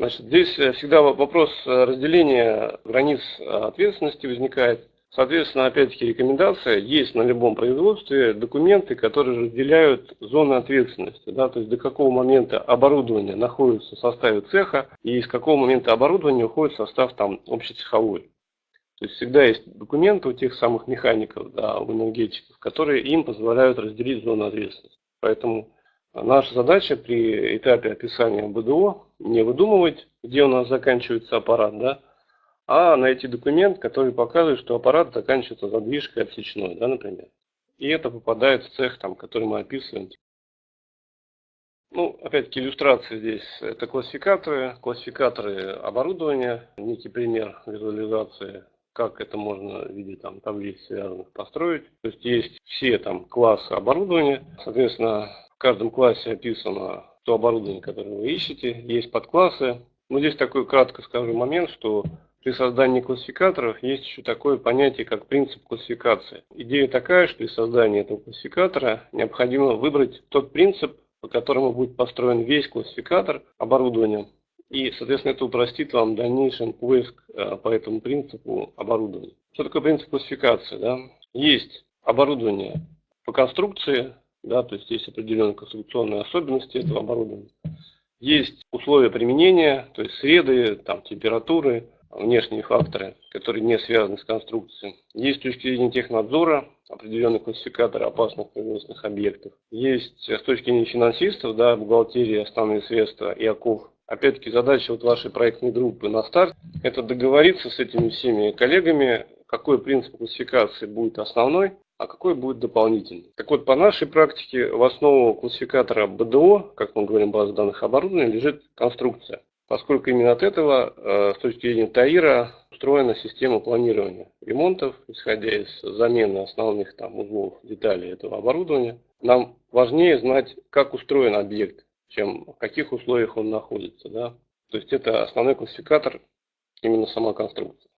Значит, здесь э, всегда вопрос э, разделения границ э, ответственности возникает. Соответственно, опять-таки рекомендация, есть на любом производстве документы, которые разделяют зоны ответственности, да, то есть до какого момента оборудование находится в составе цеха и с какого момента оборудование уходит в состав там общецеховой. То есть всегда есть документы у тех самых механиков, да, у энергетиков, которые им позволяют разделить зону ответственности. Поэтому наша задача при этапе описания БДО не выдумывать, где у нас заканчивается аппарат, да, а найти документ, который показывает, что аппарат заканчивается задвижкой отсечной, да, например. И это попадает в цех, там, который мы описываем. Ну, опять-таки, иллюстрация здесь – это классификаторы, классификаторы оборудования, некий пример визуализации как это можно в виде там, таблиц связанных построить. То есть есть все там классы оборудования. Соответственно, каждом классе описано то оборудование, которое вы ищете. Есть подклассы. Но здесь такой кратко скажу момент, что при создании классификаторов есть еще такое понятие, как принцип классификации. Идея такая, что при создании этого классификатора необходимо выбрать тот принцип, по которому будет построен весь классификатор оборудования. И, соответственно, это упростит вам дальнейший поиск э, по этому принципу оборудования. Что такое принцип классификации? Да? Есть оборудование по конструкции, да, то есть есть определенные конструкционные особенности этого оборудования. Есть условия применения, то есть среды, там, температуры, внешние факторы, которые не связаны с конструкцией. Есть с точки зрения технадзора определенный классификатор опасных производственных объектов. Есть с точки зрения финансистов, да, бухгалтерия, основные средства и ОКОВ Опять-таки задача вот вашей проектной группы на старт – это договориться с этими всеми коллегами, какой принцип классификации будет основной, а какой будет дополнительный. Так вот, по нашей практике в основу классификатора БДО, как мы говорим, база данных оборудования, лежит конструкция. Поскольку именно от этого, э, с точки зрения ТАИРа, устроена система планирования ремонтов, исходя из замены основных там, узлов, деталей этого оборудования. Нам важнее знать, как устроен объект, чем в каких условиях он находится. Да? То есть это основной классификатор, именно сама конструкция.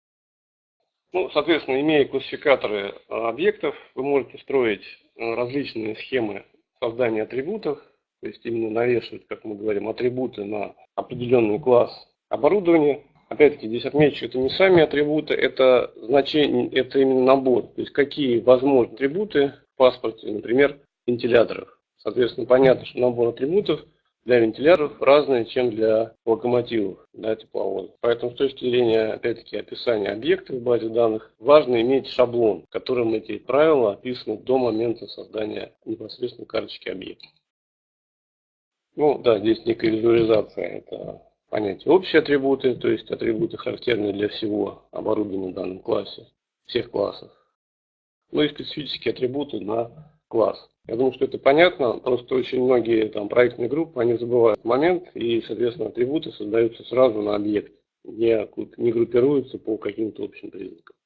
Ну, соответственно, имея классификаторы э, объектов, вы можете строить э, различные схемы создания атрибутов, то есть именно навешивать, как мы говорим, атрибуты на определенный класс оборудования. Опять-таки, здесь отмечу, это не сами атрибуты, это значение, это именно набор. То есть какие возможны атрибуты в паспорте, например, вентиляторов. Соответственно, понятно, что набор атрибутов – для вентиляторов разные, чем для локомотивов, для тепловозов. Поэтому с точки зрения, опять-таки, описания объекта в базе данных, важно иметь шаблон, в котором эти правила описаны до момента создания непосредственно карточки объекта. Ну да, здесь некая визуализация, это понятие общие атрибуты, то есть атрибуты характерные для всего оборудования в данном классе, всех классов. Ну и специфические атрибуты на класс. Я думаю, что это понятно, просто очень многие там проектные группы, они забывают момент, и, соответственно, атрибуты создаются сразу на объект, не, не группируются по каким-то общим признакам.